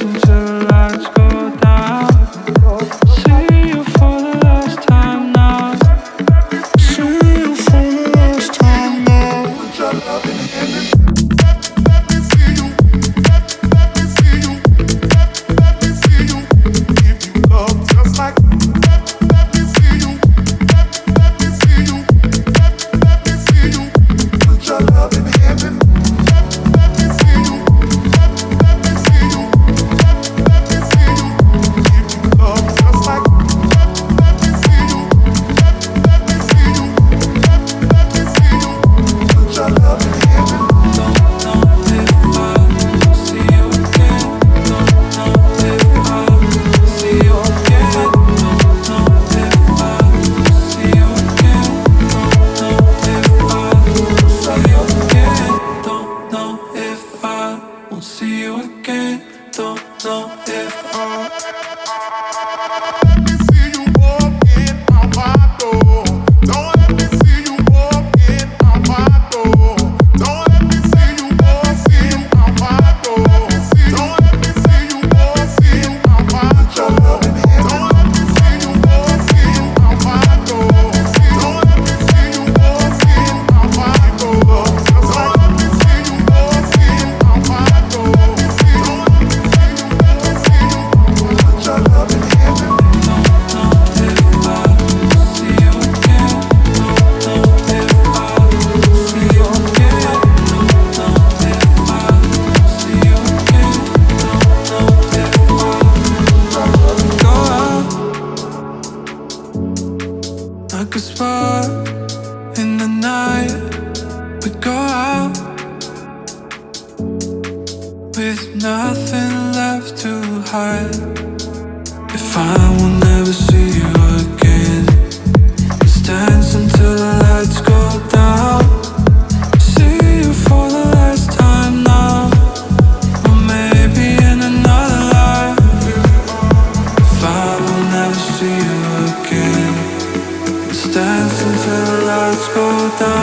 until the lights go with nothing left to hide. If I will never see you again Let's dance until the lights go down. See you for the last time now Or maybe in another life. If I will never see you again Let's the lights go down.